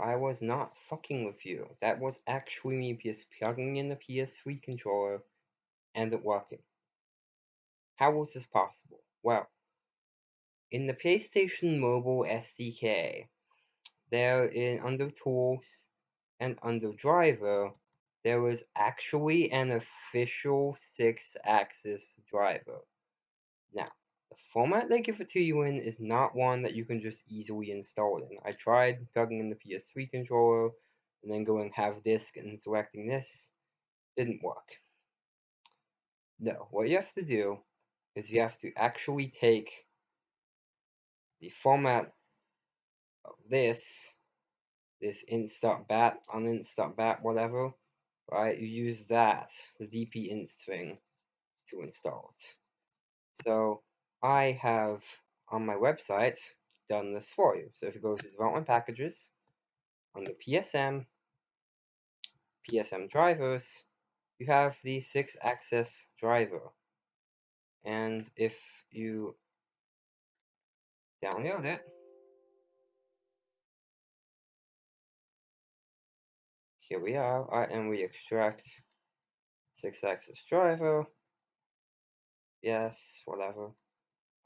I was not fucking with you. That was actually me just plugging in the PS3 controller and it working. How was this possible? Well, in the PlayStation Mobile SDK, there in under Tools and under Driver, there was actually an official Sixaxis driver. Now, format they give it to you in is not one that you can just easily install in. I tried plugging in the PS3 controller and then going have disk and selecting this. Didn't work. No, what you have to do is you have to actually take the format of this, this inst.bat, uninst.bat, whatever, right? You use that, the dp-inst thing, to install it. So I have on my website done this for you. So if you go to development packages, on under PSM, PSM drivers, you have the Sixaxis driver. And if you download it, here we are, right, and we extract Sixaxis driver, yes, whatever,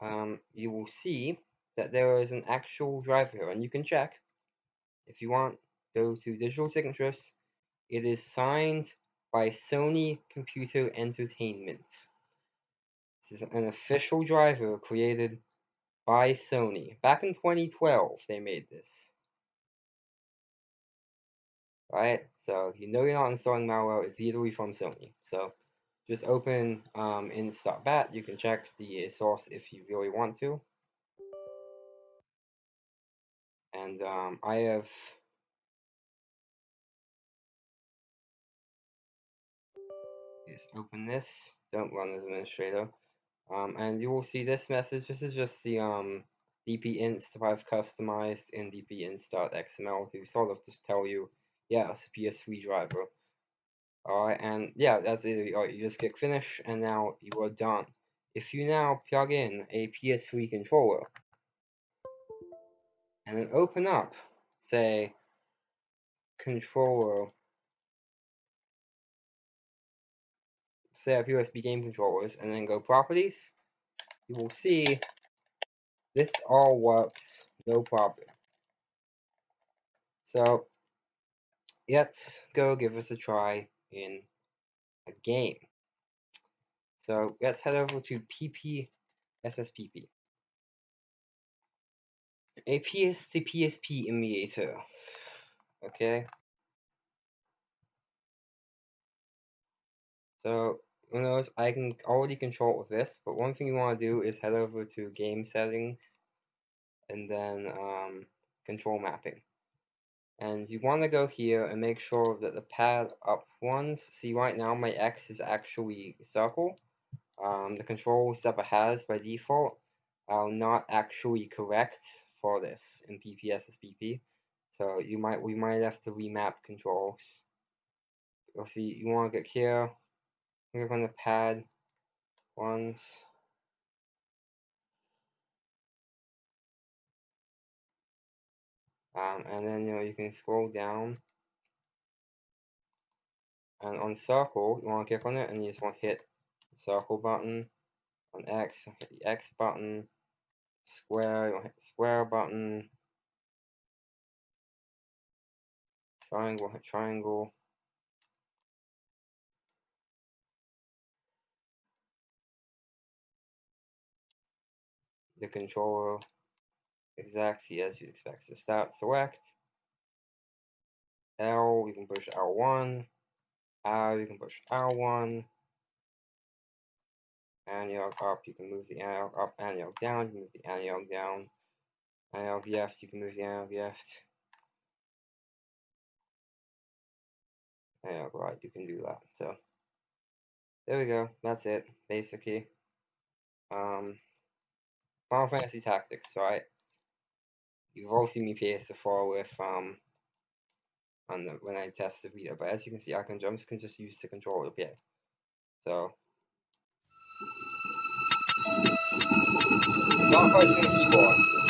um, you will see that there is an actual driver here, and you can check if you want, go to digital signatures, it is signed by Sony Computer Entertainment. This is an official driver created by Sony. Back in 2012, they made this. Right? So, you know you're not installing malware, it's literally from Sony. So, just open um, inst.bat. You can check the source if you really want to. And um, I have just open this. Don't run as administrator. Um, and you will see this message. This is just the um, dp-inst I've customized in dp-inst.xml to sort of just tell you, yeah, it's a PS3 driver. Alright, and yeah, that's it. Right, oh, you just click finish, and now you are done. If you now plug in a PS3 controller, and then open up, say, controller, set up USB game controllers, and then go properties, you will see this all works no problem. So, let's go give us a try in a game. So let's head over to PP SSPP. A PS to PSP emulator. Okay. So notice I can already control with this, but one thing you want to do is head over to game settings and then um, control mapping and you want to go here and make sure that the pad up ones see right now my X is actually circle um, the control SEPA has by default are not actually correct for this in PPSSPP so you might we might have to remap controls. You'll see you want to get here click on the pad ones um, and then you know you can scroll down. And on circle you want to click on it and you just want to hit the circle button. On X hit the X button. Square you want to hit square button. Triangle hit triangle. The controller exactly as you'd expect. So start select. L, you can push L1. R, you can push L1. Analog up, you can move the analog up, analog down, you can move the analog down. Analog left, you can move the analog left. Analog right, you can do that. So there we go. That's it, basically. Um, Final Fantasy Tactics, right? You've all seen me play S4 with um the, when I test the Vita, but as you can see, I can just can just use the controller to play. So not pressing the keyboard.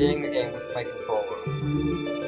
Beating the game with my controller.